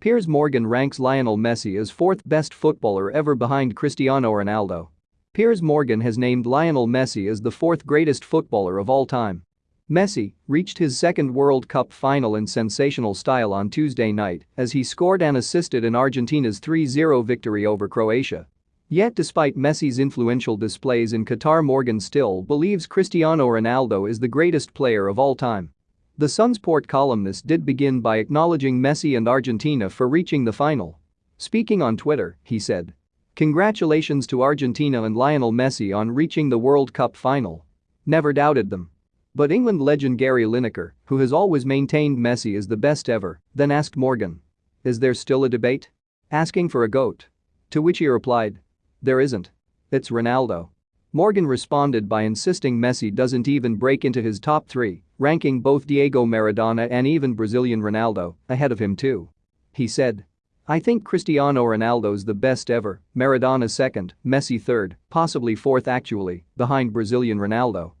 Piers Morgan ranks Lionel Messi as fourth best footballer ever behind Cristiano Ronaldo. Piers Morgan has named Lionel Messi as the fourth greatest footballer of all time. Messi reached his second World Cup final in sensational style on Tuesday night as he scored and assisted in Argentina's 3-0 victory over Croatia. Yet despite Messi's influential displays in Qatar Morgan still believes Cristiano Ronaldo is the greatest player of all time. The Sunsport columnist did begin by acknowledging Messi and Argentina for reaching the final. Speaking on Twitter, he said. Congratulations to Argentina and Lionel Messi on reaching the World Cup final. Never doubted them. But England legend Gary Lineker, who has always maintained Messi is the best ever, then asked Morgan. Is there still a debate? Asking for a GOAT. To which he replied. There isn't. It's Ronaldo. Morgan responded by insisting Messi doesn't even break into his top three, ranking both Diego Maradona and even Brazilian Ronaldo ahead of him too. He said. I think Cristiano Ronaldo's the best ever, Maradona second, Messi third, possibly fourth actually, behind Brazilian Ronaldo.